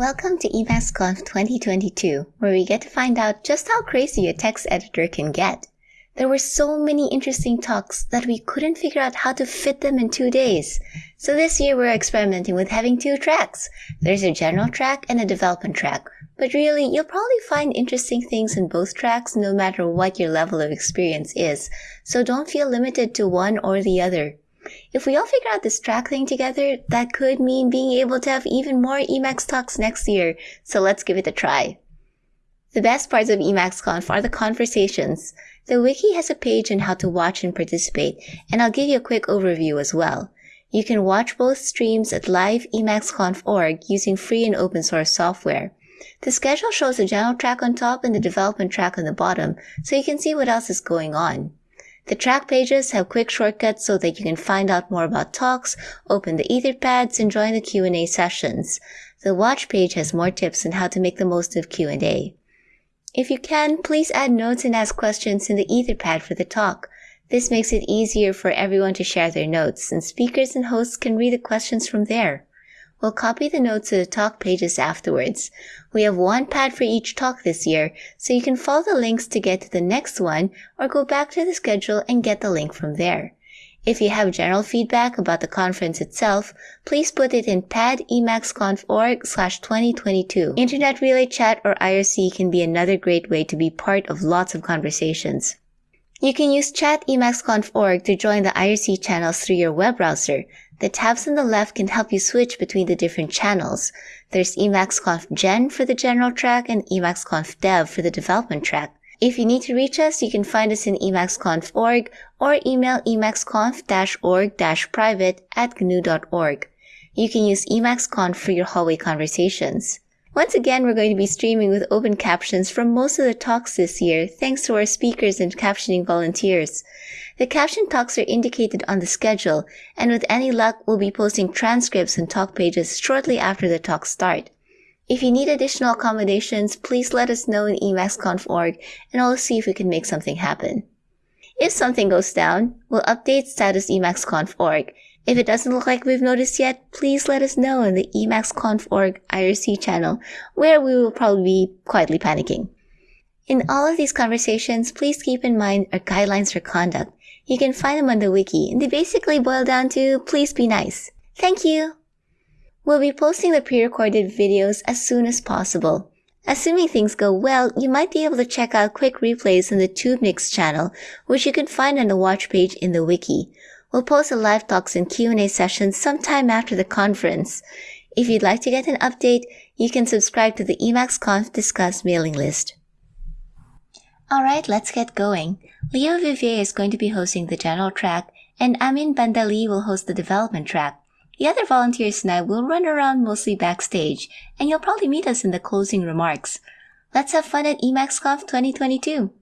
Welcome to EmacsConf 2022, where we get to find out just how crazy a text editor can get. There were so many interesting talks that we couldn't figure out how to fit them in two days. So this year we're experimenting with having two tracks. There's a general track and a development track. But really, you'll probably find interesting things in both tracks no matter what your level of experience is. So don't feel limited to one or the other. If we all figure out this track thing together, that could mean being able to have even more Emacs talks next year, so let's give it a try. The best parts of EmacsConf are the conversations. The wiki has a page on how to watch and participate, and I'll give you a quick overview as well. You can watch both streams at live.emacsconf.org using free and open source software. The schedule shows the general track on top and the development track on the bottom, so you can see what else is going on. The track pages have quick shortcuts so that you can find out more about talks, open the etherpads, and join the Q&A sessions. The watch page has more tips on how to make the most of Q&A. If you can, please add notes and ask questions in the etherpad for the talk. This makes it easier for everyone to share their notes, and speakers and hosts can read the questions from there. We'll copy the notes to the talk pages afterwards. We have one pad for each talk this year, so you can follow the links to get to the next one or go back to the schedule and get the link from there. If you have general feedback about the conference itself, please put it in pad.emacsconf.org slash 2022. Internet Relay Chat or IRC can be another great way to be part of lots of conversations. You can use chat.emacsconf.org to join the IRC channels through your web browser. The tabs on the left can help you switch between the different channels. There's EmacsConf Gen for the general track and EmacsConf Dev for the development track. If you need to reach us, you can find us in emacsconf.org or email emacsconf-org-private at gnu.org. You can use EmacsConf for your hallway conversations. Once again, we're going to be streaming with open captions from most of the talks this year, thanks to our speakers and captioning volunteers. The caption talks are indicated on the schedule, and with any luck, we'll be posting transcripts and talk pages shortly after the talks start. If you need additional accommodations, please let us know in emacsconf.org, and I'll see if we can make something happen. If something goes down, we'll update status emacsconf.org, if it doesn't look like we've noticed yet, please let us know in the emacsconf.org IRC channel, where we will probably be quietly panicking. In all of these conversations, please keep in mind our guidelines for conduct. You can find them on the wiki, and they basically boil down to please be nice. Thank you! We'll be posting the pre-recorded videos as soon as possible. Assuming things go well, you might be able to check out quick replays on the Toobnix channel, which you can find on the watch page in the wiki. We'll post the live talks and Q&A sessions sometime after the conference. If you'd like to get an update, you can subscribe to the EmacsConf Discuss mailing list. Alright, let's get going. Leo Vivier is going to be hosting the general track, and Amin Bandali will host the development track. The other volunteers and I will run around mostly backstage, and you'll probably meet us in the closing remarks. Let's have fun at EmacsConf 2022!